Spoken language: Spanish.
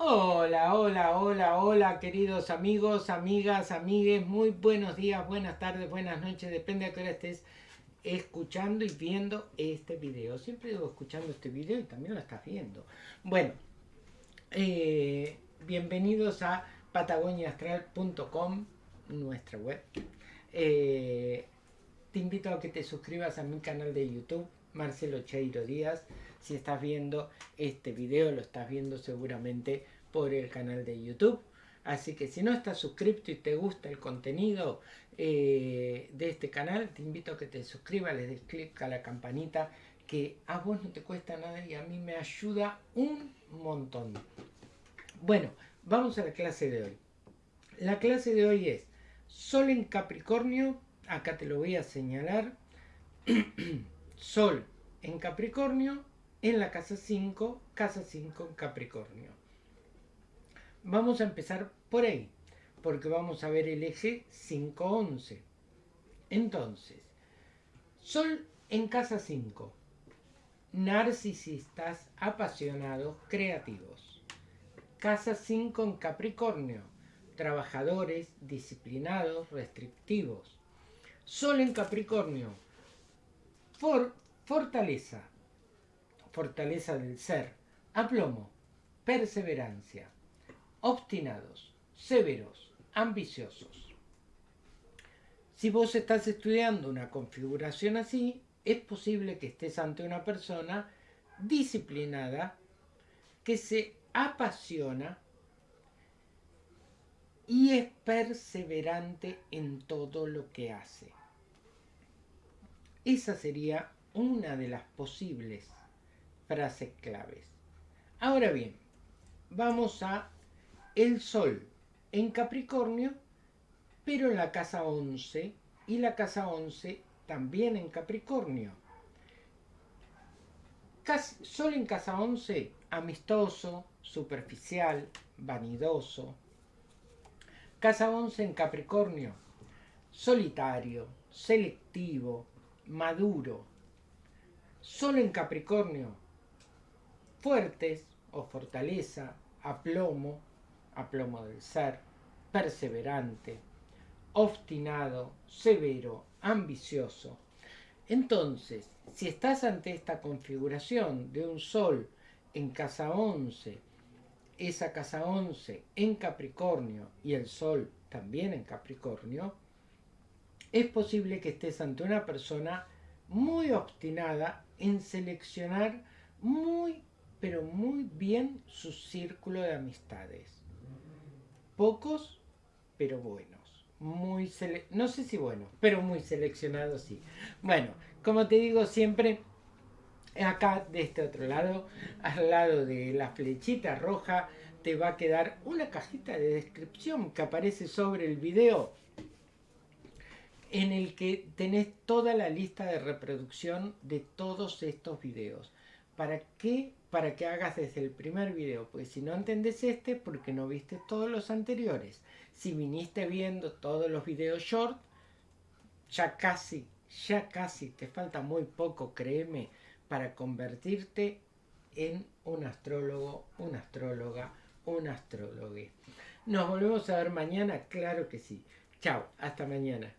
Hola, hola, hola, hola, queridos amigos, amigas, amigues, muy buenos días, buenas tardes, buenas noches, depende a qué hora estés escuchando y viendo este video. Siempre digo escuchando este video y también lo estás viendo. Bueno, eh, bienvenidos a patagoniaastral.com, nuestra web. Eh, te invito a que te suscribas a mi canal de YouTube, Marcelo Cheiro Díaz. Si estás viendo este video, lo estás viendo seguramente por el canal de YouTube. Así que si no estás suscrito y te gusta el contenido eh, de este canal, te invito a que te suscribas, le des clic a la campanita que a vos no te cuesta nada y a mí me ayuda un montón. Bueno, vamos a la clase de hoy. La clase de hoy es Sol en Capricornio, acá te lo voy a señalar. Sol en Capricornio, en la casa 5, casa 5 en Capricornio. Vamos a empezar por ahí, porque vamos a ver el eje 5-11. Entonces, Sol en casa 5. Narcisistas, apasionados, creativos. Casa 5 en Capricornio. Trabajadores, disciplinados, restrictivos. Sol en Capricornio. For, fortaleza, fortaleza del ser, aplomo, perseverancia, obstinados, severos, ambiciosos. Si vos estás estudiando una configuración así, es posible que estés ante una persona disciplinada que se apasiona y es perseverante en todo lo que hace. Esa sería una de las posibles frases claves. Ahora bien, vamos a el Sol en Capricornio, pero en la casa 11 y la casa 11 también en Capricornio. Sol en casa 11, amistoso, superficial, vanidoso. Casa 11 en Capricornio, solitario, selectivo, maduro. Sol en Capricornio, fuertes o fortaleza, aplomo, aplomo del ser, perseverante, obstinado, severo, ambicioso. Entonces, si estás ante esta configuración de un Sol en casa 11, esa casa 11 en Capricornio y el Sol también en Capricornio, es posible que estés ante una persona muy obstinada en seleccionar muy pero muy bien su círculo de amistades. Pocos, pero buenos. Muy no sé si buenos, pero muy seleccionados sí. Bueno, como te digo siempre, acá de este otro lado, al lado de la flechita roja, te va a quedar una cajita de descripción que aparece sobre el video en el que tenés toda la lista de reproducción de todos estos videos. ¿Para qué? Para que hagas desde el primer video. Pues si no entendés este, porque no viste todos los anteriores. Si viniste viendo todos los videos short, ya casi, ya casi, te falta muy poco, créeme, para convertirte en un astrólogo, una astróloga, un astrólogo. ¿Nos volvemos a ver mañana? Claro que sí. Chao, hasta mañana.